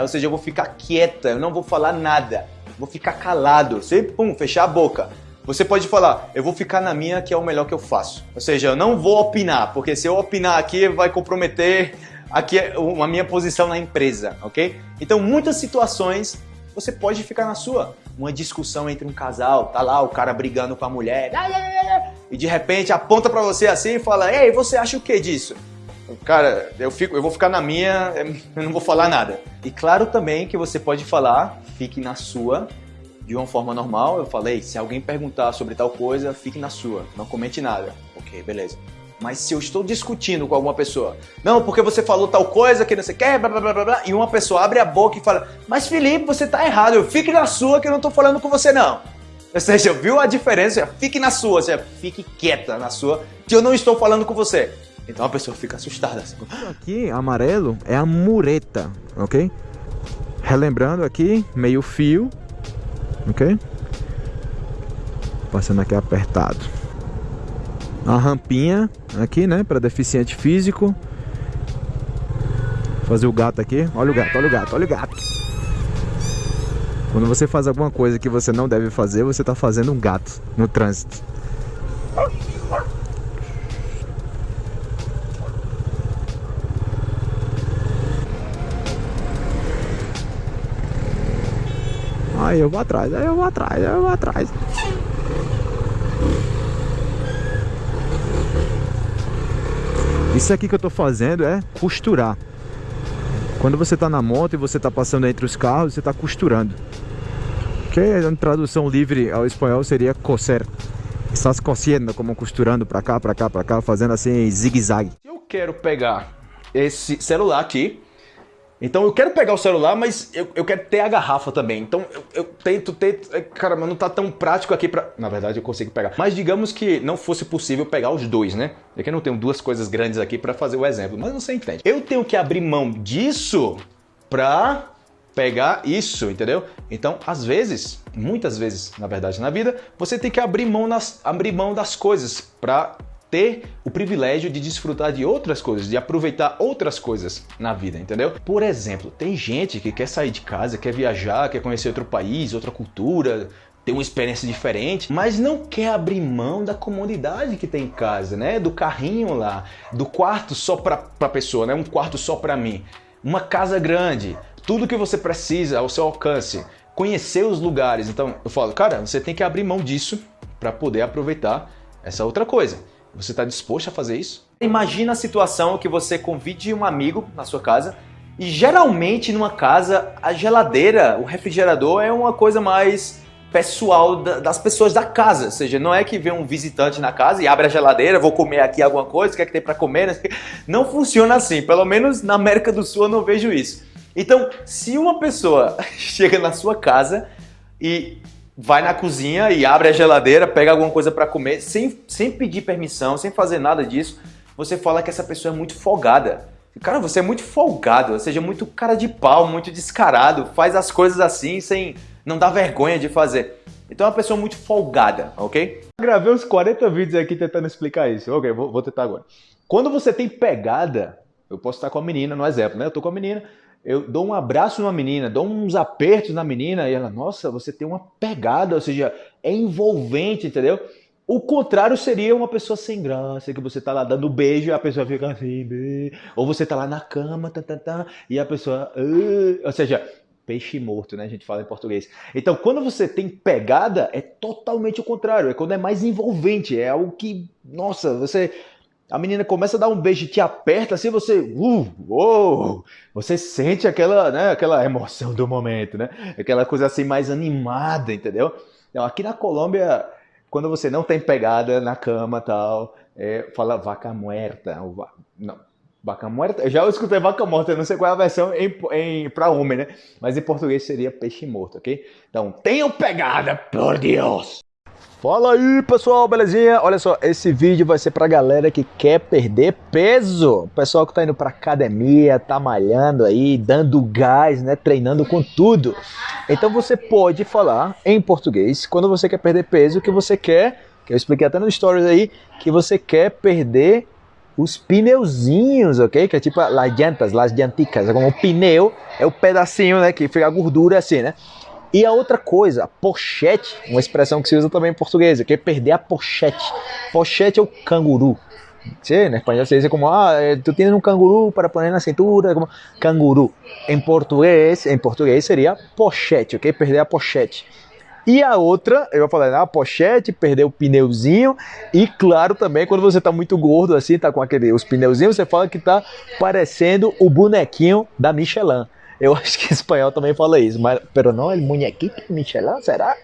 Ou seja, eu vou ficar quieta, eu não vou falar nada. Vou ficar calado. Você, pum, fechar a boca. Você pode falar, eu vou ficar na minha que é o melhor que eu faço. Ou seja, eu não vou opinar, porque se eu opinar aqui vai comprometer aqui a minha posição na empresa, ok? Então, muitas situações você pode ficar na sua. Uma discussão entre um casal, tá lá o cara brigando com a mulher, e de repente aponta para você assim e fala: "Ei, você acha o que disso?" Cara, eu, fico, eu vou ficar na minha, eu não vou falar nada. E claro também que você pode falar, fique na sua, de uma forma normal. Eu falei, se alguém perguntar sobre tal coisa, fique na sua, não comente nada. Ok, beleza. Mas se eu estou discutindo com alguma pessoa, não, porque você falou tal coisa que não sei quer, blá, blá, blá, blá, e uma pessoa abre a boca e fala, mas Felipe, você tá errado, eu fique na sua que eu não tô falando com você não. Ou seja, viu a diferença? Fique na sua, ou seja, fique quieta na sua, que eu não estou falando com você. Então a pessoa fica assustada. Assim. Aqui, amarelo, é a mureta, ok? Relembrando aqui, meio fio, ok? Passando aqui apertado. A rampinha aqui, né, para deficiente físico. Fazer o gato aqui. Olha o gato, olha o gato, olha o gato. Quando você faz alguma coisa que você não deve fazer, você está fazendo um gato no trânsito. Aí eu vou atrás, aí eu vou atrás, aí eu vou atrás. Isso aqui que eu tô fazendo é costurar. Quando você tá na moto e você tá passando entre os carros, você tá costurando. Que em tradução livre ao espanhol seria coser. Estás cosiendo, como costurando pra cá, pra cá, pra cá, fazendo assim zigue-zague. Eu quero pegar esse celular aqui então eu quero pegar o celular, mas eu, eu quero ter a garrafa também. Então eu, eu tento, tento. É, cara, mas não tá tão prático aqui pra. Na verdade eu consigo pegar. Mas digamos que não fosse possível pegar os dois, né? É que eu não tenho duas coisas grandes aqui para fazer o exemplo, mas você entende. Eu tenho que abrir mão disso pra pegar isso, entendeu? Então, às vezes, muitas vezes, na verdade, na vida, você tem que abrir mão, nas, abrir mão das coisas para ter o privilégio de desfrutar de outras coisas, de aproveitar outras coisas na vida, entendeu? Por exemplo, tem gente que quer sair de casa, quer viajar, quer conhecer outro país, outra cultura, ter uma experiência diferente, mas não quer abrir mão da comodidade que tem em casa, né? Do carrinho lá, do quarto só para a pessoa, né? Um quarto só para mim, uma casa grande, tudo que você precisa ao seu alcance, conhecer os lugares. Então eu falo, cara, você tem que abrir mão disso para poder aproveitar essa outra coisa. Você está disposto a fazer isso? Imagina a situação que você convide um amigo na sua casa e geralmente numa casa a geladeira, o refrigerador é uma coisa mais pessoal das pessoas da casa, ou seja, não é que vem um visitante na casa e abre a geladeira, vou comer aqui alguma coisa, o que é que tem para comer? Não funciona assim, pelo menos na América do Sul eu não vejo isso. Então, se uma pessoa chega na sua casa e vai na cozinha e abre a geladeira, pega alguma coisa para comer, sem, sem pedir permissão, sem fazer nada disso, você fala que essa pessoa é muito folgada. Cara, você é muito folgado, ou seja, muito cara de pau, muito descarado, faz as coisas assim sem não dar vergonha de fazer. Então é uma pessoa muito folgada, ok? Gravei uns 40 vídeos aqui tentando explicar isso. Ok, vou, vou tentar agora. Quando você tem pegada, eu posso estar com a menina no exemplo, né? Eu tô com a menina, eu dou um abraço numa menina, dou uns apertos na menina e ela, nossa, você tem uma pegada, ou seja, é envolvente, entendeu? O contrário seria uma pessoa sem graça, que você tá lá dando beijo e a pessoa fica assim, ou você tá lá na cama, tá, tá, tá, e a pessoa, uh, ou seja, peixe morto, né? A gente fala em português. Então, quando você tem pegada, é totalmente o contrário, é quando é mais envolvente, é algo que, nossa, você a menina começa a dar um beijo e te aperta assim, você, uh, oh, você sente aquela, né, aquela emoção do momento, né? Aquela coisa assim mais animada, entendeu? Então, aqui na Colômbia, quando você não tem pegada na cama tal, é, fala vaca muerta, ou va... não, vaca muerta. Eu já escutei vaca morta, não sei qual é a versão em, em para homem, né? Mas em português seria peixe morto, ok? Então, tenham pegada, por Deus! Fala aí pessoal, belezinha? Olha só, esse vídeo vai ser pra galera que quer perder peso. Pessoal que tá indo pra academia, tá malhando aí, dando gás, né? Treinando com tudo. Então você pode falar em português quando você quer perder peso, que você quer, que eu expliquei até no stories aí, que você quer perder os pneuzinhos, ok? Que é tipo as jantas, as janticas. Como o pneu é o pedacinho, né? Que fica a gordura assim, né? E a outra coisa, pochete, uma expressão que se usa também em português, que é perder a pochete. Pochete é o canguru. Sí, en español se dice como, ah, tú tienes un canguru para poner na cintura, como canguru. Em português, em português seria pochete, ok? Perder a pochete. E a outra, eu vou falar, ah, pochete, perder o pneuzinho. E claro também, quando você tá muito gordo assim, tá com aquele, os pneuzinhos, você fala que tá parecendo o bonequinho da Michelin. Eu acho que espanhol também fala isso, mas, pero não, el muñequito Michelin, será?